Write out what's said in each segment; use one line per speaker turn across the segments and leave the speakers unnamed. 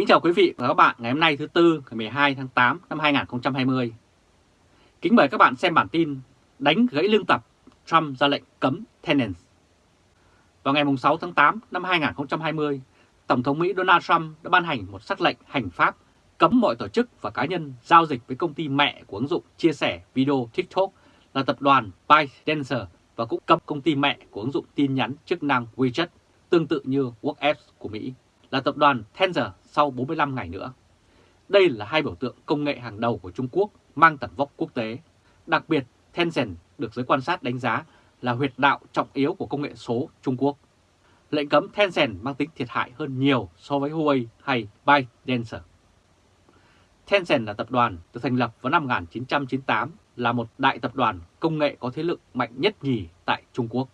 Kính chào quý vị và các bạn ngày hôm nay thứ Tư ngày 12 tháng 8 năm 2020. Kính mời các bạn xem bản tin đánh gãy lương tập Trump ra lệnh cấm Tenants. Vào ngày 6 tháng 8 năm 2020, Tổng thống Mỹ Donald Trump đã ban hành một sắc lệnh hành pháp cấm mọi tổ chức và cá nhân giao dịch với công ty mẹ của ứng dụng chia sẻ video TikTok là tập đoàn ByteDance và cũng cấm công ty mẹ của ứng dụng tin nhắn chức năng WeChat tương tự như WhatsApp của Mỹ là tập đoàn Tencent sau 45 ngày nữa. Đây là hai biểu tượng công nghệ hàng đầu của Trung Quốc mang tầm vóc quốc tế. Đặc biệt, Tencent được giới quan sát đánh giá là huyệt đạo trọng yếu của công nghệ số Trung Quốc. Lệnh cấm Tencent mang tính thiệt hại hơn nhiều so với Huawei hay ByteDance. Tencent là tập đoàn được thành lập vào năm 1998 là một đại tập đoàn công nghệ có thế lực mạnh nhất nhì tại Trung Quốc.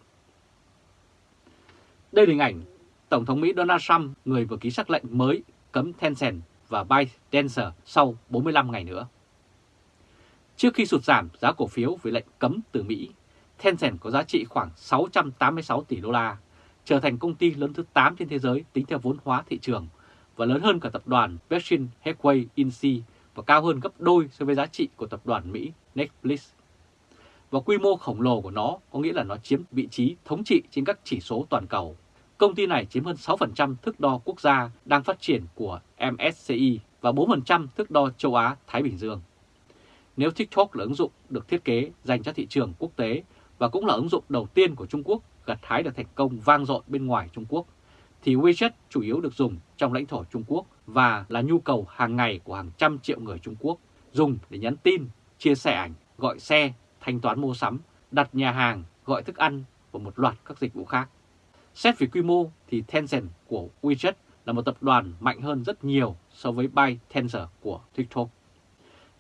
Đây là hình ảnh Tổng thống Mỹ Donald Trump, người vừa ký sắc lệnh mới cấm Tencent và ByteDance sau 45 ngày nữa. Trước khi sụt giảm giá cổ phiếu vì lệnh cấm từ Mỹ, Tencent có giá trị khoảng 686 tỷ đô la, trở thành công ty lớn thứ 8 trên thế giới tính theo vốn hóa thị trường và lớn hơn cả tập đoàn Berkshire Hathaway Inc. và cao hơn gấp đôi so với giá trị của tập đoàn Mỹ Netflix. Và quy mô khổng lồ của nó có nghĩa là nó chiếm vị trí thống trị trên các chỉ số toàn cầu Công ty này chiếm hơn 6% thước đo quốc gia đang phát triển của MSCI và 4% thước đo châu Á-Thái Bình Dương. Nếu TikTok là ứng dụng được thiết kế dành cho thị trường quốc tế và cũng là ứng dụng đầu tiên của Trung Quốc gặt hái được thành công vang dội bên ngoài Trung Quốc, thì WeChat chủ yếu được dùng trong lãnh thổ Trung Quốc và là nhu cầu hàng ngày của hàng trăm triệu người Trung Quốc dùng để nhắn tin, chia sẻ ảnh, gọi xe, thanh toán mua sắm, đặt nhà hàng, gọi thức ăn và một loạt các dịch vụ khác. Xét về quy mô thì Tencent của WeChat là một tập đoàn mạnh hơn rất nhiều so với ByteDance của TikTok.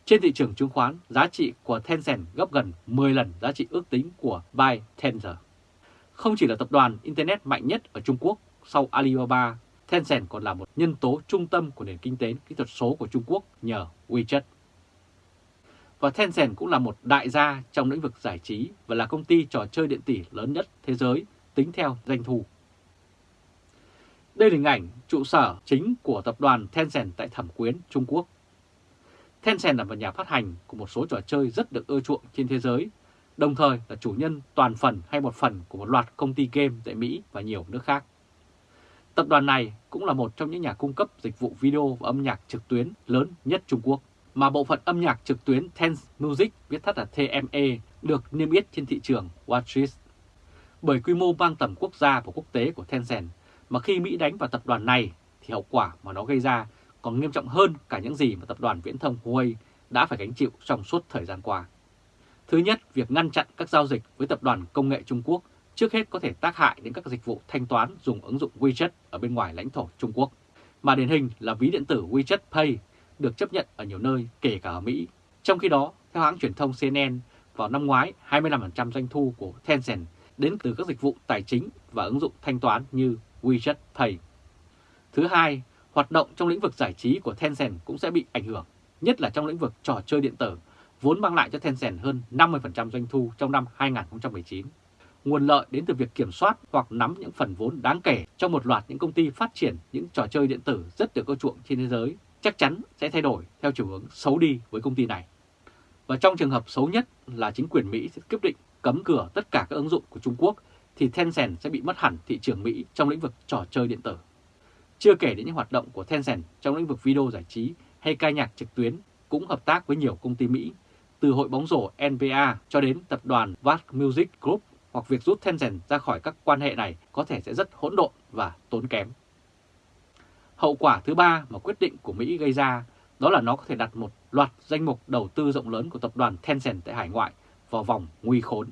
Trên thị trường chứng khoán, giá trị của Tencent gấp gần 10 lần giá trị ước tính của ByteDance. Không chỉ là tập đoàn Internet mạnh nhất ở Trung Quốc sau Alibaba, Tencent còn là một nhân tố trung tâm của nền kinh tế kỹ thuật số của Trung Quốc nhờ WeChat. Và Tencent cũng là một đại gia trong lĩnh vực giải trí và là công ty trò chơi điện tử lớn nhất thế giới tính theo doanh thu. Đây là hình ảnh trụ sở chính của tập đoàn Tencent tại Thẩm Quyến, Trung Quốc. Tencent là một nhà phát hành của một số trò chơi rất được ưa chuộng trên thế giới, đồng thời là chủ nhân toàn phần hay một phần của một loạt công ty game tại Mỹ và nhiều nước khác. Tập đoàn này cũng là một trong những nhà cung cấp dịch vụ video và âm nhạc trực tuyến lớn nhất Trung Quốc, mà bộ phận âm nhạc trực tuyến Tencent Music, viết tắt là TME, được niêm yết trên thị trường Watchlist bởi quy mô mang tầm quốc gia và quốc tế của Tencent mà khi Mỹ đánh vào tập đoàn này thì hậu quả mà nó gây ra còn nghiêm trọng hơn cả những gì mà tập đoàn viễn thông Huawei đã phải gánh chịu trong suốt thời gian qua. Thứ nhất, việc ngăn chặn các giao dịch với tập đoàn công nghệ Trung Quốc trước hết có thể tác hại đến các dịch vụ thanh toán dùng ứng dụng WeChat ở bên ngoài lãnh thổ Trung Quốc, mà điển hình là ví điện tử WeChat Pay được chấp nhận ở nhiều nơi kể cả ở Mỹ. Trong khi đó, theo hãng truyền thông CNN, vào năm ngoái 25% doanh thu của Tencent đến từ các dịch vụ tài chính và ứng dụng thanh toán như WeChat Pay. Thứ hai, hoạt động trong lĩnh vực giải trí của Tencent cũng sẽ bị ảnh hưởng, nhất là trong lĩnh vực trò chơi điện tử, vốn mang lại cho Tencent hơn 50% doanh thu trong năm 2019. Nguồn lợi đến từ việc kiểm soát hoặc nắm những phần vốn đáng kể trong một loạt những công ty phát triển những trò chơi điện tử rất được ưa chuộng trên thế giới chắc chắn sẽ thay đổi theo chiều hướng xấu đi với công ty này. Và trong trường hợp xấu nhất là chính quyền Mỹ sẽ quyết định cấm cửa tất cả các ứng dụng của Trung Quốc thì Tencent sẽ bị mất hẳn thị trường Mỹ trong lĩnh vực trò chơi điện tử. Chưa kể đến những hoạt động của Tencent trong lĩnh vực video giải trí hay ca nhạc trực tuyến cũng hợp tác với nhiều công ty Mỹ, từ hội bóng rổ NBA cho đến tập đoàn Vast Music Group hoặc việc rút Tencent ra khỏi các quan hệ này có thể sẽ rất hỗn độn và tốn kém. Hậu quả thứ ba mà quyết định của Mỹ gây ra đó là nó có thể đặt một loạt danh mục đầu tư rộng lớn của tập đoàn Tencent tại hải ngoại vào vòng nguy khốn.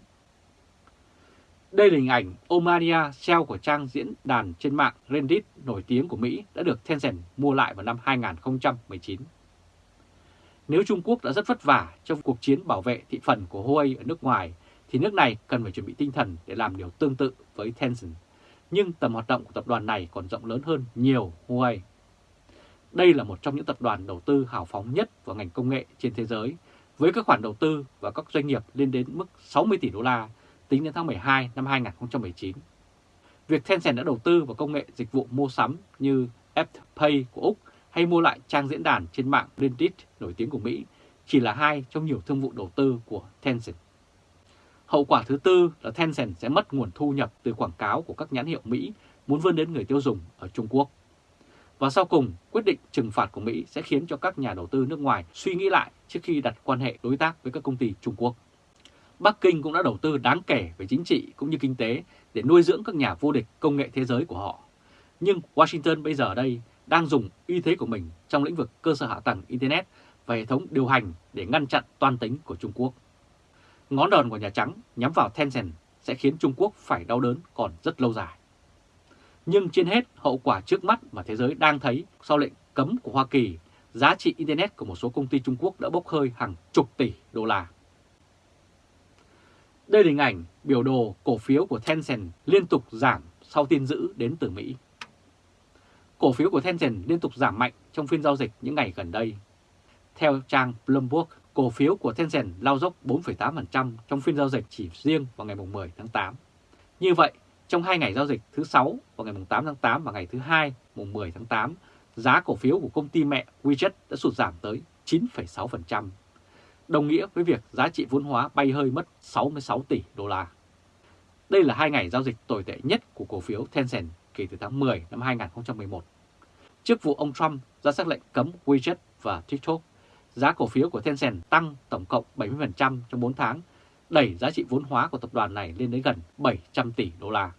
Đây là hình ảnh Omania SEO của trang diễn đàn trên mạng Reddit nổi tiếng của Mỹ đã được Tencent mua lại vào năm 2019. Nếu Trung Quốc đã rất vất vả trong cuộc chiến bảo vệ thị phần của Huawei ở nước ngoài, thì nước này cần phải chuẩn bị tinh thần để làm điều tương tự với Tencent. Nhưng tầm hoạt động của tập đoàn này còn rộng lớn hơn nhiều Huawei. Đây là một trong những tập đoàn đầu tư hào phóng nhất vào ngành công nghệ trên thế giới với các khoản đầu tư và các doanh nghiệp lên đến mức 60 tỷ đô la tính đến tháng 12 năm 2019. Việc Tencent đã đầu tư vào công nghệ dịch vụ mua sắm như FPay của Úc hay mua lại trang diễn đàn trên mạng Reddit nổi tiếng của Mỹ chỉ là hai trong nhiều thương vụ đầu tư của Tencent. Hậu quả thứ tư là Tencent sẽ mất nguồn thu nhập từ quảng cáo của các nhãn hiệu Mỹ muốn vươn đến người tiêu dùng ở Trung Quốc. Và sau cùng, quyết định trừng phạt của Mỹ sẽ khiến cho các nhà đầu tư nước ngoài suy nghĩ lại trước khi đặt quan hệ đối tác với các công ty Trung Quốc. Bắc Kinh cũng đã đầu tư đáng kể về chính trị cũng như kinh tế để nuôi dưỡng các nhà vô địch công nghệ thế giới của họ. Nhưng Washington bây giờ đây đang dùng uy thế của mình trong lĩnh vực cơ sở hạ tầng Internet và hệ thống điều hành để ngăn chặn toan tính của Trung Quốc. Ngón đòn của Nhà Trắng nhắm vào Tencent sẽ khiến Trung Quốc phải đau đớn còn rất lâu dài. Nhưng trên hết, hậu quả trước mắt mà thế giới đang thấy sau lệnh cấm của Hoa Kỳ, giá trị Internet của một số công ty Trung Quốc đã bốc hơi hàng chục tỷ đô la. Đây là hình ảnh biểu đồ cổ phiếu của Tencent liên tục giảm sau tin dữ đến từ Mỹ. Cổ phiếu của Tencent liên tục giảm mạnh trong phiên giao dịch những ngày gần đây. Theo trang Bloomberg, cổ phiếu của Tencent lao dốc 4,8% trong phiên giao dịch chỉ riêng vào ngày 10 tháng 8. Như vậy, trong hai ngày giao dịch thứ 6 vào ngày 8 tháng 8 và ngày thứ hai mùng 10 tháng 8, giá cổ phiếu của công ty mẹ WeChat đã sụt giảm tới 9,6%, đồng nghĩa với việc giá trị vốn hóa bay hơi mất 66 tỷ đô la. Đây là hai ngày giao dịch tồi tệ nhất của cổ phiếu Tencent kể từ tháng 10 năm 2011. Trước vụ ông Trump ra xác lệnh cấm WeChat và TikTok, giá cổ phiếu của Tencent tăng tổng cộng 70% trong 4 tháng, đẩy giá trị vốn hóa của tập đoàn này lên đến gần 700 tỷ đô la.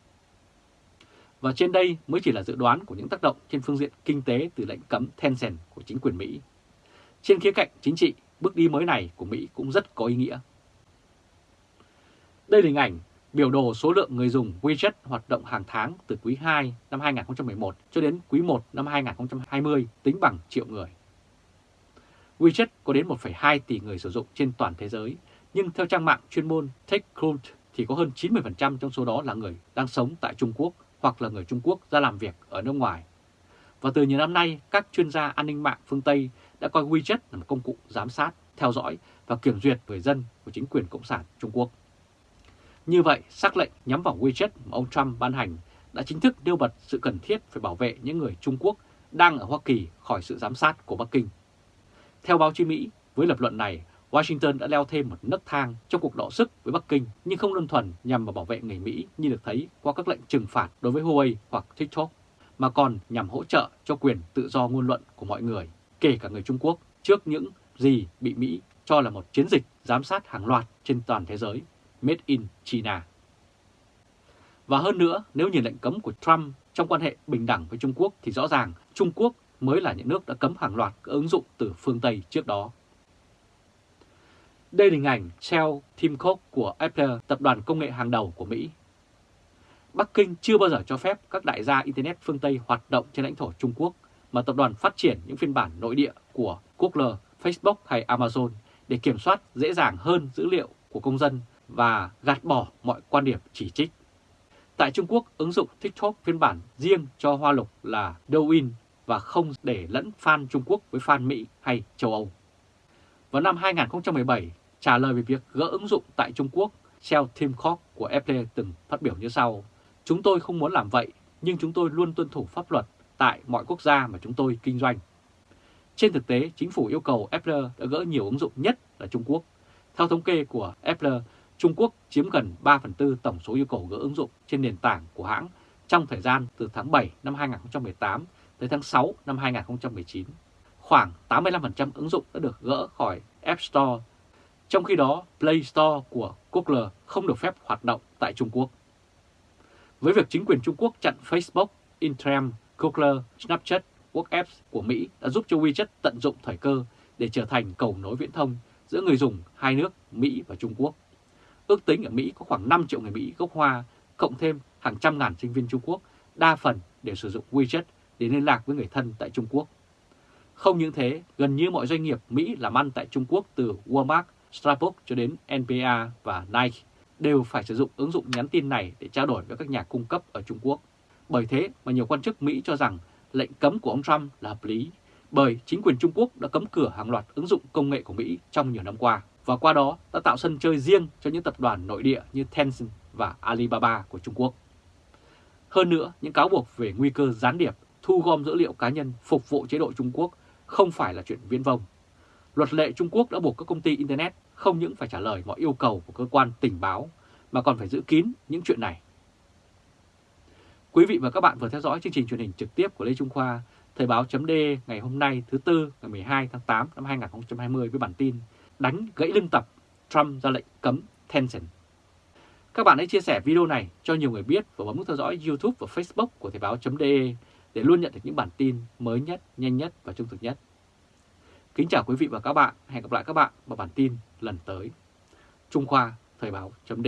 Và trên đây mới chỉ là dự đoán của những tác động trên phương diện kinh tế từ lệnh cấm Tencent của chính quyền Mỹ. Trên khía cạnh chính trị, bước đi mới này của Mỹ cũng rất có ý nghĩa. Đây là hình ảnh biểu đồ số lượng người dùng WeChat hoạt động hàng tháng từ quý 2 năm 2011 cho đến quý 1 năm 2020 tính bằng triệu người. WeChat có đến 1,2 tỷ người sử dụng trên toàn thế giới, nhưng theo trang mạng chuyên môn TechCrunch thì có hơn 90% trong số đó là người đang sống tại Trung Quốc hoặc là người Trung Quốc ra làm việc ở nước ngoài. Và từ nhiều năm nay, các chuyên gia an ninh mạng phương Tây đã coi WeChat là một công cụ giám sát, theo dõi và kiểm duyệt người dân của chính quyền Cộng sản Trung Quốc. Như vậy, xác lệnh nhắm vào WeChat mà ông Trump ban hành đã chính thức nêu bật sự cần thiết phải bảo vệ những người Trung Quốc đang ở Hoa Kỳ khỏi sự giám sát của Bắc Kinh. Theo báo chí Mỹ, với lập luận này, Washington đã leo thêm một nấc thang trong cuộc đọ sức với Bắc Kinh nhưng không đơn thuần nhằm vào bảo vệ người Mỹ như được thấy qua các lệnh trừng phạt đối với Huawei hoặc TikTok, mà còn nhằm hỗ trợ cho quyền tự do ngôn luận của mọi người, kể cả người Trung Quốc, trước những gì bị Mỹ cho là một chiến dịch giám sát hàng loạt trên toàn thế giới Made in China. Và hơn nữa, nếu nhìn lệnh cấm của Trump trong quan hệ bình đẳng với Trung Quốc thì rõ ràng Trung Quốc mới là những nước đã cấm hàng loạt các ứng dụng từ phương Tây trước đó. Đây là hình ảnh Shell Tim Cook của Apple, tập đoàn công nghệ hàng đầu của Mỹ. Bắc Kinh chưa bao giờ cho phép các đại gia Internet phương Tây hoạt động trên lãnh thổ Trung Quốc, mà tập đoàn phát triển những phiên bản nội địa của Google, Facebook hay Amazon để kiểm soát dễ dàng hơn dữ liệu của công dân và gạt bỏ mọi quan điểm chỉ trích. Tại Trung Quốc, ứng dụng TikTok phiên bản riêng cho Hoa Lục là Douyin và không để lẫn fan Trung Quốc với fan Mỹ hay châu Âu. Vào năm 2017, trả lời về việc gỡ ứng dụng tại Trung Quốc, Shell Tim Cook của Apple từng phát biểu như sau. Chúng tôi không muốn làm vậy, nhưng chúng tôi luôn tuân thủ pháp luật tại mọi quốc gia mà chúng tôi kinh doanh. Trên thực tế, chính phủ yêu cầu Apple đã gỡ nhiều ứng dụng nhất là Trung Quốc. Theo thống kê của Apple, Trung Quốc chiếm gần 3 phần tư tổng số yêu cầu gỡ ứng dụng trên nền tảng của hãng trong thời gian từ tháng 7 năm 2018 tới tháng 6 năm 2019. Khoảng 85% ứng dụng đã được gỡ khỏi App Store, trong khi đó Play Store của Google không được phép hoạt động tại Trung Quốc. Với việc chính quyền Trung Quốc chặn Facebook, Instagram, Google, Snapchat, WhatsApp của Mỹ đã giúp cho WeChat tận dụng thời cơ để trở thành cầu nối viễn thông giữa người dùng hai nước Mỹ và Trung Quốc. Ước tính ở Mỹ có khoảng 5 triệu người Mỹ gốc Hoa, cộng thêm hàng trăm ngàn sinh viên Trung Quốc, đa phần đều sử dụng WeChat để liên lạc với người thân tại Trung Quốc. Không những thế, gần như mọi doanh nghiệp Mỹ làm ăn tại Trung Quốc từ Walmart, Starbucks cho đến NPA và Nike đều phải sử dụng ứng dụng nhắn tin này để trao đổi với các nhà cung cấp ở Trung Quốc. Bởi thế mà nhiều quan chức Mỹ cho rằng lệnh cấm của ông Trump là hợp lý, bởi chính quyền Trung Quốc đã cấm cửa hàng loạt ứng dụng công nghệ của Mỹ trong nhiều năm qua và qua đó đã tạo sân chơi riêng cho những tập đoàn nội địa như Tencent và Alibaba của Trung Quốc. Hơn nữa, những cáo buộc về nguy cơ gián điệp thu gom dữ liệu cá nhân phục vụ chế độ Trung Quốc không phải là chuyện viễn vông. Luật lệ Trung Quốc đã buộc các công ty Internet không những phải trả lời mọi yêu cầu của cơ quan tình báo mà còn phải giữ kín những chuyện này. Quý vị và các bạn vừa theo dõi chương trình truyền hình trực tiếp của Lê Trung Khoa, Thời báo chấm ngày hôm nay thứ Tư ngày 12 tháng 8 năm 2020 với bản tin Đánh gãy lưng tập, Trump ra lệnh cấm Tencent. Các bạn hãy chia sẻ video này cho nhiều người biết và bấm nút theo dõi YouTube và Facebook của Thời báo chấm để để luôn nhận được những bản tin mới nhất, nhanh nhất và trung thực nhất. Kính chào quý vị và các bạn, hẹn gặp lại các bạn vào bản tin lần tới. Trung Khoa, Thời Báo. D